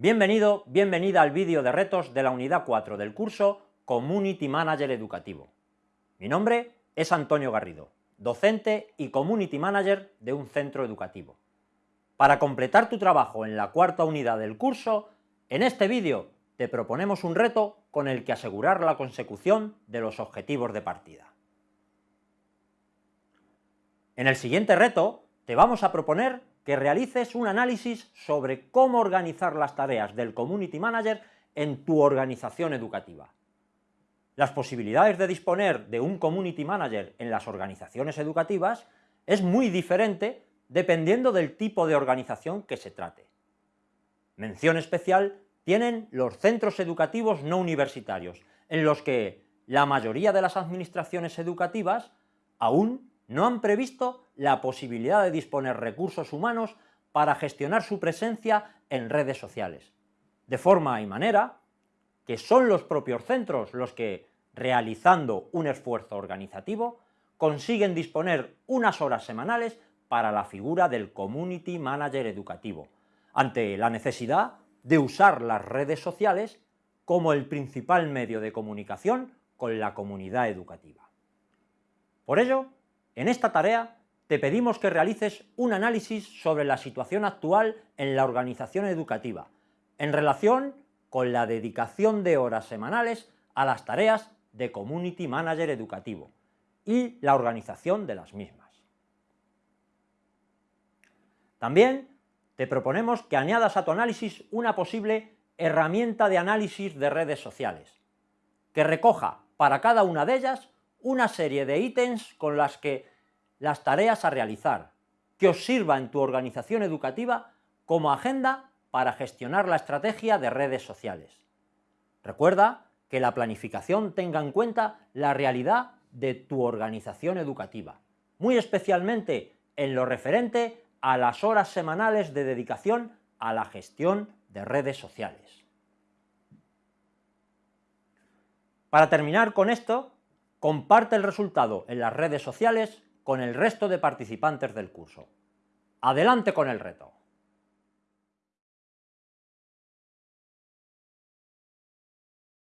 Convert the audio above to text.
Bienvenido, bienvenida al vídeo de retos de la unidad 4 del curso Community Manager Educativo. Mi nombre es Antonio Garrido, docente y Community Manager de un centro educativo. Para completar tu trabajo en la cuarta unidad del curso, en este vídeo te proponemos un reto con el que asegurar la consecución de los objetivos de partida. En el siguiente reto te vamos a proponer que realices un análisis sobre cómo organizar las tareas del Community Manager en tu organización educativa. Las posibilidades de disponer de un Community Manager en las organizaciones educativas es muy diferente dependiendo del tipo de organización que se trate. Mención especial tienen los centros educativos no universitarios, en los que la mayoría de las administraciones educativas aún no han previsto la posibilidad de disponer recursos humanos para gestionar su presencia en redes sociales, de forma y manera que son los propios centros los que, realizando un esfuerzo organizativo, consiguen disponer unas horas semanales para la figura del Community Manager educativo, ante la necesidad de usar las redes sociales como el principal medio de comunicación con la comunidad educativa. Por ello, en esta tarea te pedimos que realices un análisis sobre la situación actual en la organización educativa, en relación con la dedicación de horas semanales a las tareas de Community Manager educativo y la organización de las mismas. También te proponemos que añadas a tu análisis una posible herramienta de análisis de redes sociales, que recoja para cada una de ellas una serie de ítems con las que las tareas a realizar, que os sirva en tu organización educativa como agenda para gestionar la estrategia de redes sociales. Recuerda que la planificación tenga en cuenta la realidad de tu organización educativa, muy especialmente en lo referente a las horas semanales de dedicación a la gestión de redes sociales. Para terminar con esto, comparte el resultado en las redes sociales con el resto de participantes del curso. ¡Adelante con el reto!